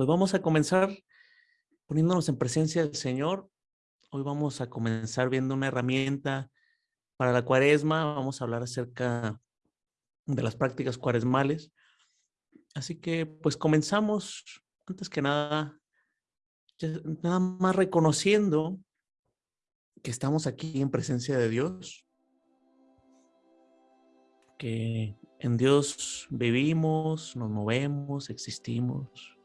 Pues vamos a comenzar poniéndonos en presencia del Señor. Hoy vamos a comenzar viendo una herramienta para la cuaresma. Vamos a hablar acerca de las prácticas cuaresmales. Así que pues comenzamos, antes que nada, nada más reconociendo que estamos aquí en presencia de Dios, que en Dios vivimos, nos movemos, existimos.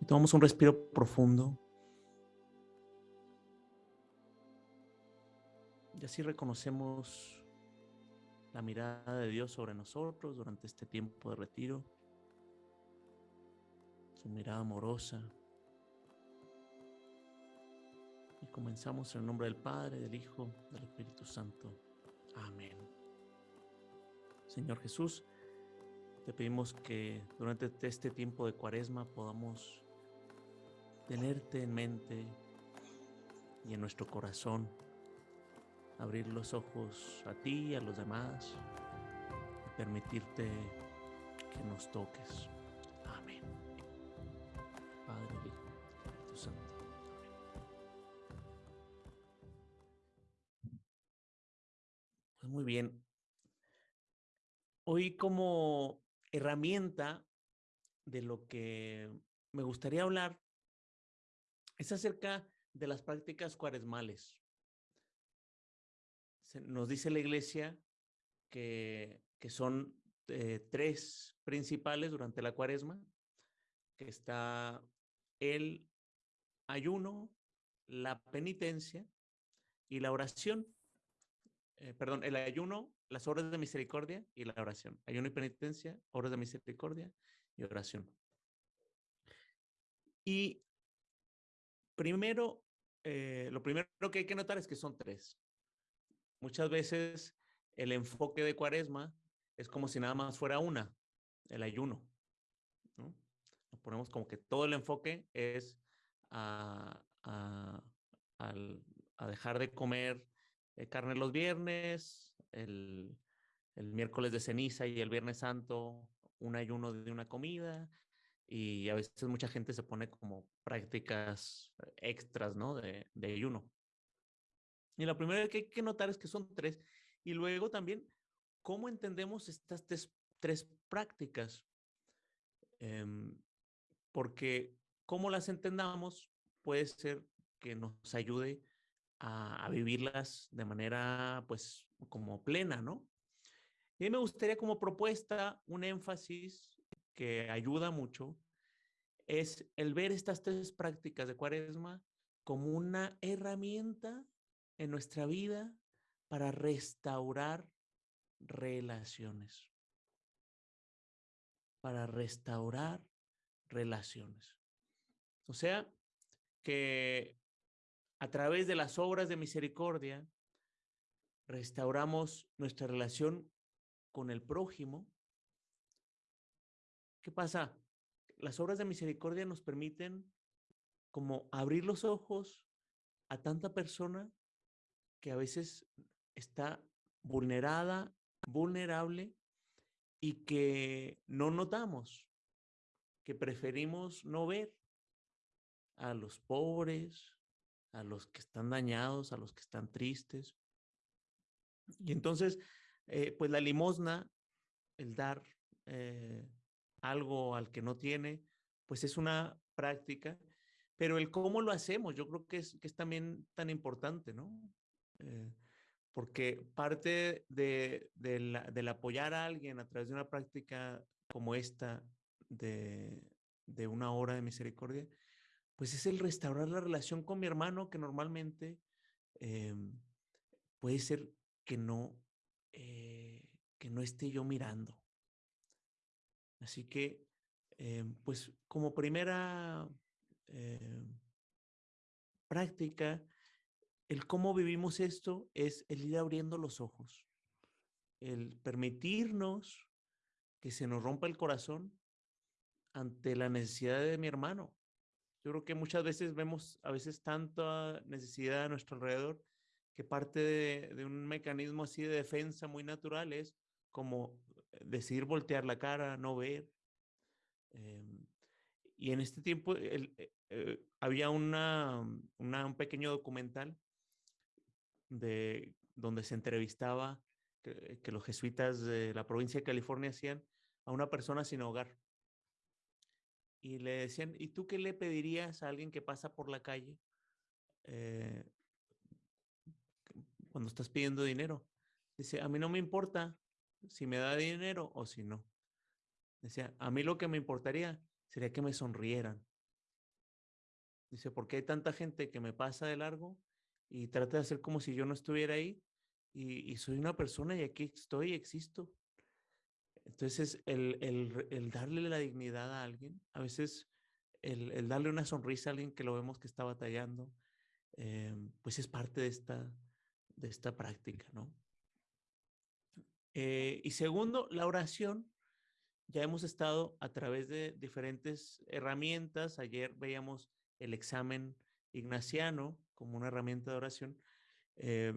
Y tomamos un respiro profundo. Y así reconocemos la mirada de Dios sobre nosotros durante este tiempo de retiro. Su mirada amorosa. Y comenzamos en el nombre del Padre, del Hijo, del Espíritu Santo. Amén. Señor Jesús, te pedimos que durante este tiempo de cuaresma podamos tenerte en mente y en nuestro corazón, abrir los ojos a ti y a los demás y permitirte que nos toques. Amén. Padre, Hijo, Santo. Pues muy bien. Hoy como herramienta de lo que me gustaría hablar es acerca de las prácticas cuaresmales. nos dice la iglesia que, son eh, tres principales durante la cuaresma, que está el ayuno, la penitencia y la oración. Eh, perdón, el ayuno, las obras de misericordia y la oración. Ayuno y penitencia, obras de misericordia y oración. Y Primero, eh, lo primero que hay que notar es que son tres. Muchas veces el enfoque de cuaresma es como si nada más fuera una, el ayuno. ¿no? Nos ponemos como que todo el enfoque es a, dejar de comer eh, carne los viernes, el, el miércoles de ceniza y el viernes santo un ayuno de una comida y a veces mucha gente se pone como prácticas extras, ¿no? De, de ayuno. Y la primera que hay que notar es que son tres. Y luego también, ¿cómo entendemos estas tres, prácticas? Em, porque cómo las entendamos puede ser que nos ayude a, a, vivirlas de manera, pues, como plena, ¿no? Y me gustaría como propuesta un énfasis que ayuda mucho es el ver estas tres prácticas de cuaresma como una herramienta en nuestra vida para restaurar relaciones. Para restaurar relaciones. O sea, que a través de las obras de misericordia restauramos nuestra relación con el prójimo ¿Qué pasa? Las obras de misericordia nos permiten como abrir los ojos a tanta persona que a veces está vulnerada, vulnerable y que no notamos, que preferimos no ver a los pobres, a los que están dañados, a los que están tristes. Y entonces, eh, pues la limosna, el dar, eh, algo al que no tiene, pues es una práctica, pero el cómo lo hacemos, yo creo que es, que es también tan importante, ¿no? Eh, porque parte de, del apoyar a alguien a través de una práctica como esta, de, de una hora de misericordia, pues es el restaurar la relación con mi hermano que normalmente eh, puede ser que no, eh, que no esté yo mirando. Así que, eh, pues como primera eh, práctica, el cómo vivimos esto es el ir abriendo los ojos, el permitirnos que se nos rompa el corazón ante la necesidad de mi hermano. Yo creo que muchas veces vemos a veces tanta necesidad a nuestro alrededor que parte de, de un mecanismo así de defensa muy natural es como decidir voltear la cara, no ver. Em, Y en este tiempo eh, eh, había una, un pequeño documental de, donde se entrevistaba que, que, los jesuitas de la provincia de California hacían a una persona sin hogar. Y le decían, ¿y tú qué le pedirías a alguien que pasa por la calle eh, cuando estás pidiendo dinero? Dice, a mí no me importa si me da dinero o si no. Decía, a mí lo que me importaría sería que me sonrieran. Dice, porque hay tanta gente que me pasa de largo y trata de hacer como si yo no estuviera ahí y, y soy una persona y aquí estoy, existo. Entonces, el, el, el, darle la dignidad a alguien, a veces el, el, darle una sonrisa a alguien que lo vemos que está batallando, eh, pues es parte de esta, de esta práctica, ¿no? Eh, y segundo, la oración. Ya hemos estado a través de diferentes herramientas. Ayer veíamos el examen ignaciano como una herramienta de oración. Eh,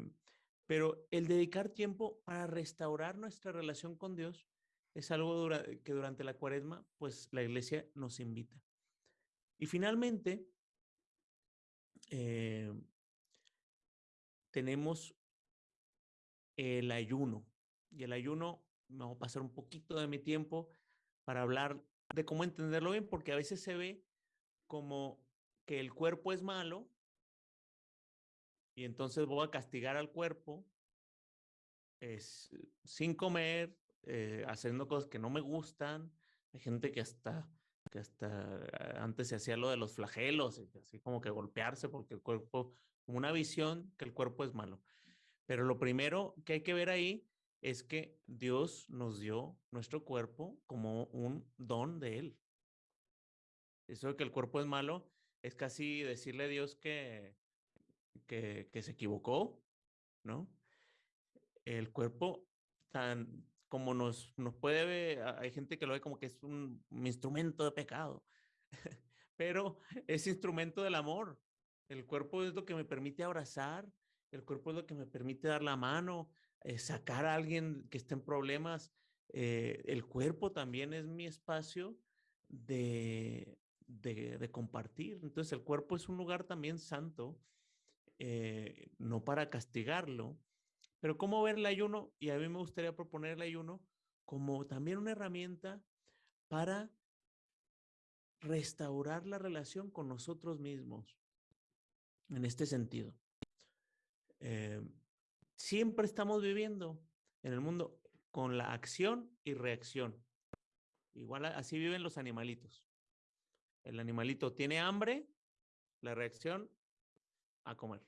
pero el dedicar tiempo para restaurar nuestra relación con Dios es algo que durante la cuaresma, pues la iglesia nos invita. Y finalmente, eh, tenemos el ayuno. Y el ayuno, vamos a pasar un poquito de mi tiempo para hablar de cómo entenderlo bien, porque a veces se ve como que el cuerpo es malo y entonces voy a castigar al cuerpo es, sin comer, eh, haciendo cosas que no me gustan. Hay gente que hasta, que hasta antes se hacía lo de los flagelos, así como que golpearse porque el cuerpo, una visión que el cuerpo es malo. Pero lo primero que hay que ver ahí es que Dios nos dio nuestro cuerpo como un don de Él. Eso de que el cuerpo es malo es casi decirle a Dios que, que, se equivocó, ¿no? El cuerpo tan, como nos, nos puede ver, hay gente que lo ve como que es un instrumento de pecado, pero es instrumento del amor. El cuerpo es lo que me permite abrazar, el cuerpo es lo que me permite dar la mano, eh, sacar a alguien que esté en problemas. Eh, el cuerpo también es mi espacio de, de, compartir. Entonces el cuerpo es un lugar también santo, eh, no para castigarlo, pero cómo ver el ayuno, y a mí me gustaría proponer el ayuno como también una herramienta para restaurar la relación con nosotros mismos en este sentido. Eh, siempre estamos viviendo en el mundo con la acción y reacción. Igual así viven los animalitos. El animalito tiene hambre, la reacción a comer.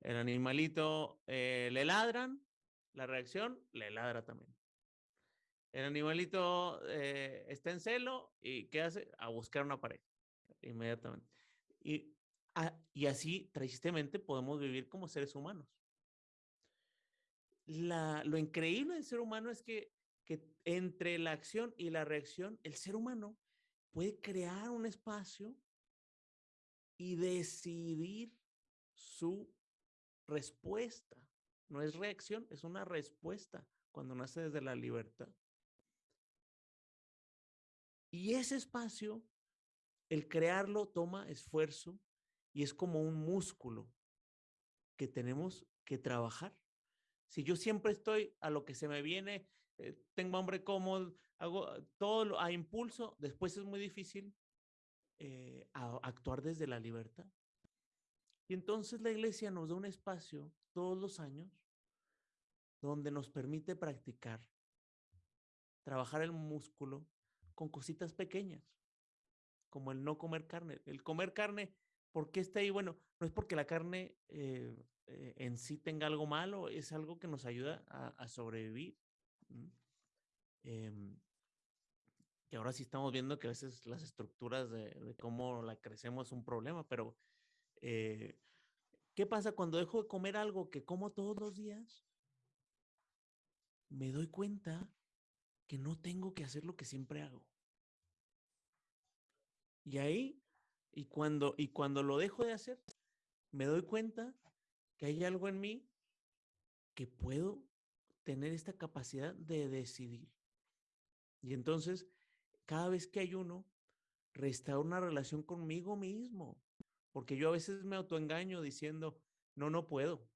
El animalito eh, le ladran, la reacción le ladra también. El animalito eh, está en celo y ¿qué hace? A buscar una pareja inmediatamente. Y, a, y así, tristemente, podemos vivir como seres humanos. Lo increíble del ser humano es que, que entre la acción y la reacción, el ser humano puede crear un espacio y decidir su respuesta. No es reacción, es una respuesta cuando nace desde la libertad. Y ese espacio, el crearlo toma esfuerzo y es como un músculo que tenemos que trabajar. Si yo siempre estoy a lo que se me viene, eh, tengo hambre cómodo, hago todo a impulso, después es muy difícil eh, a, actuar desde la libertad. Y entonces la iglesia nos da un espacio todos los años donde nos permite practicar, trabajar el músculo con cositas pequeñas, como el no comer carne. El comer carne, ¿por qué está ahí? Bueno, no es porque la carne eh, eh, en sí tenga algo malo, es algo que nos ayuda a, sobrevivir. Eh, que ahora sí estamos viendo que a veces las estructuras de, de cómo la crecemos es un problema, pero eh, ¿Qué pasa cuando dejo de comer algo que como todos los días? Me doy cuenta que no tengo que hacer lo que siempre hago. Y ahí, y cuando, y cuando lo dejo de hacer, me doy cuenta que hay algo en mí que puedo tener esta capacidad de decidir. Y entonces, cada vez que hay uno, restaurar una relación conmigo mismo, porque yo a veces me autoengaño diciendo, no, no puedo,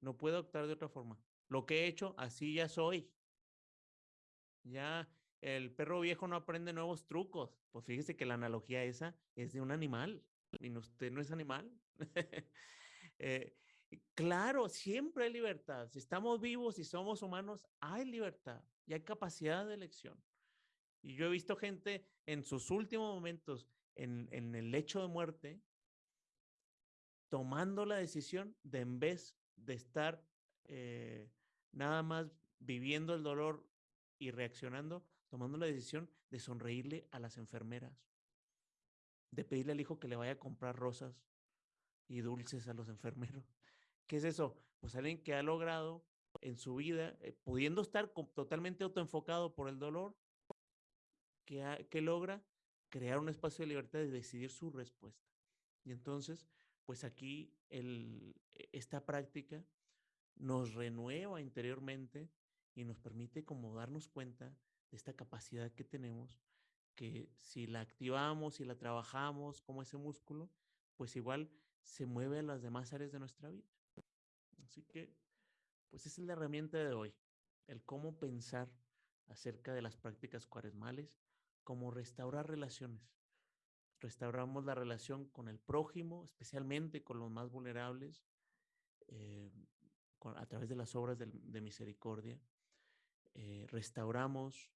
no puedo actuar de otra forma. Lo que he hecho, así ya soy. Ya el perro viejo no aprende nuevos trucos. Pues fíjese que la analogía esa es de un animal. Y usted no es animal. eh, claro, siempre hay libertad. Si estamos vivos y somos humanos, hay libertad y hay capacidad de elección. Y yo he visto gente en sus últimos momentos, en, en el lecho de muerte, tomando la decisión de en vez de estar eh, nada más viviendo el dolor y reaccionando, tomando la decisión de sonreírle a las enfermeras, de pedirle al hijo que le vaya a comprar rosas y dulces a los enfermeros. ¿Qué es eso? Pues alguien que ha logrado en su vida, eh, pudiendo estar totalmente autoenfocado por el dolor, que, que logra crear un espacio de libertad de decidir su respuesta. Y entonces, pues aquí e, esta práctica nos renueva interiormente y nos permite como darnos cuenta de esta capacidad que tenemos, que si la activamos, y la trabajamos como ese músculo, pues igual se mueve a las demás áreas de nuestra vida. Así que, pues esa es la herramienta de hoy, el cómo pensar acerca de las prácticas cuaresmales, cómo restaurar relaciones. Restauramos la relación con el prójimo, especialmente con los más vulnerables, eh, a través de las obras de, misericordia. Eh, restauramos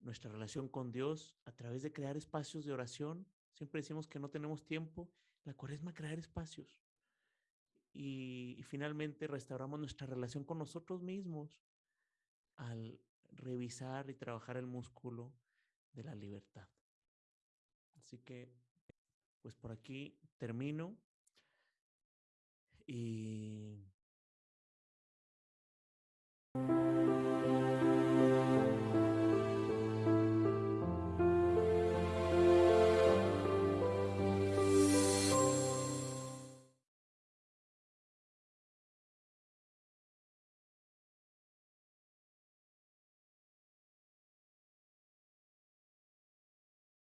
nuestra relación con Dios a través de crear espacios de oración. Siempre decimos que no tenemos tiempo. La cuaresma crear espacios. Y, y finalmente restauramos nuestra relación con nosotros mismos al revisar y trabajar el músculo de la libertad. Así que, pues por aquí termino y